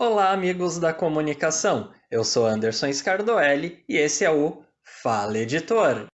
Olá, amigos da comunicação. Eu sou Anderson Scardoelli e esse é o Fala Editor.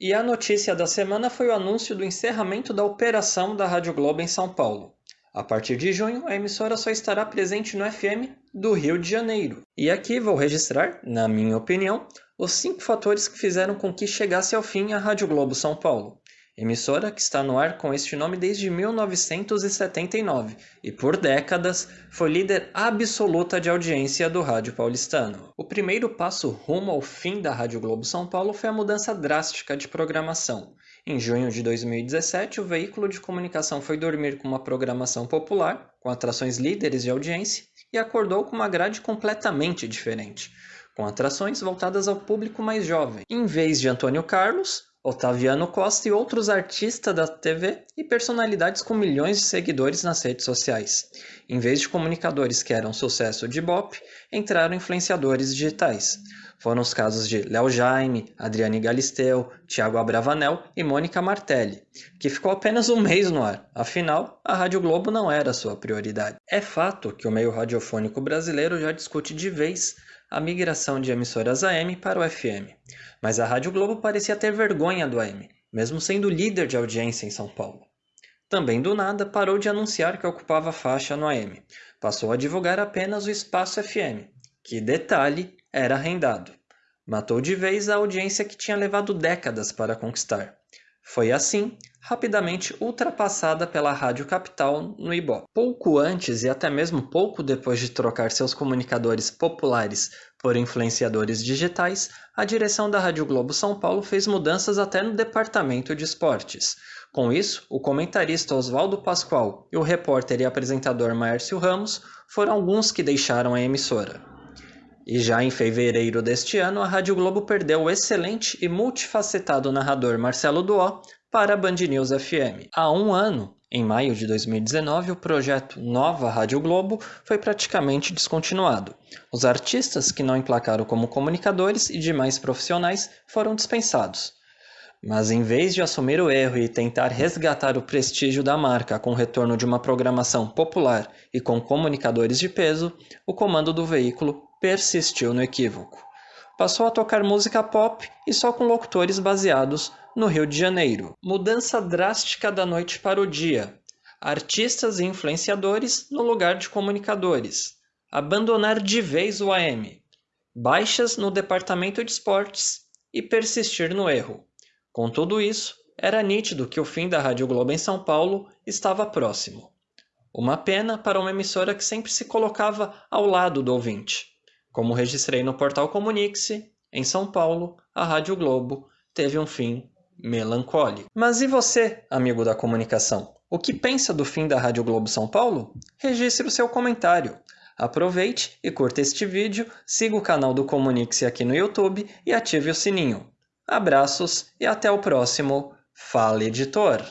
E a notícia da semana foi o anúncio do encerramento da operação da Rádio Globo em São Paulo. A partir de junho, a emissora só estará presente no FM do Rio de Janeiro. E aqui vou registrar, na minha opinião, os cinco fatores que fizeram com que chegasse ao fim a Rádio Globo São Paulo emissora que está no ar com este nome desde 1979 e por décadas foi líder absoluta de audiência do rádio paulistano. O primeiro passo rumo ao fim da Rádio Globo São Paulo foi a mudança drástica de programação. Em junho de 2017, o veículo de comunicação foi dormir com uma programação popular, com atrações líderes de audiência, e acordou com uma grade completamente diferente, com atrações voltadas ao público mais jovem. Em vez de Antônio Carlos, Otaviano Costa e outros artistas da TV e personalidades com milhões de seguidores nas redes sociais. Em vez de comunicadores que eram sucesso de Bop, entraram influenciadores digitais. Foram os casos de Léo Jaime, Adriane Galisteu, Thiago Abravanel e Mônica Martelli, que ficou apenas um mês no ar, afinal, a Rádio Globo não era sua prioridade. É fato que o meio radiofônico brasileiro já discute de vez a migração de emissoras AM para o FM. Mas a Rádio Globo parecia ter vergonha do AM, mesmo sendo líder de audiência em São Paulo. Também do nada parou de anunciar que ocupava faixa no AM. Passou a divulgar apenas o espaço FM, que, detalhe, era arrendado. Matou de vez a audiência que tinha levado décadas para conquistar. Foi assim, rapidamente ultrapassada pela Rádio Capital no Ibope. Pouco antes e até mesmo pouco depois de trocar seus comunicadores populares por influenciadores digitais, a direção da Rádio Globo São Paulo fez mudanças até no departamento de esportes. Com isso, o comentarista Oswaldo Pascoal e o repórter e apresentador Márcio Ramos foram alguns que deixaram a emissora. E já em fevereiro deste ano, a Rádio Globo perdeu o excelente e multifacetado narrador Marcelo Duó para a Band News FM. Há um ano, em maio de 2019, o projeto Nova Rádio Globo foi praticamente descontinuado. Os artistas que não emplacaram como comunicadores e demais profissionais foram dispensados. Mas em vez de assumir o erro e tentar resgatar o prestígio da marca com o retorno de uma programação popular e com comunicadores de peso, o comando do veículo persistiu no equívoco. Passou a tocar música pop e só com locutores baseados no Rio de Janeiro. Mudança drástica da noite para o dia. Artistas e influenciadores no lugar de comunicadores. Abandonar de vez o AM. Baixas no departamento de esportes e persistir no erro. Com tudo isso, era nítido que o fim da Rádio Globo em São Paulo estava próximo. Uma pena para uma emissora que sempre se colocava ao lado do ouvinte. Como registrei no portal Comunique-se, em São Paulo, a Rádio Globo teve um fim melancólico. Mas e você, amigo da comunicação? O que pensa do fim da Rádio Globo São Paulo? Registre o seu comentário. Aproveite e curta este vídeo, siga o canal do Comunique-se aqui no YouTube e ative o sininho. Abraços e até o próximo Fala Editor!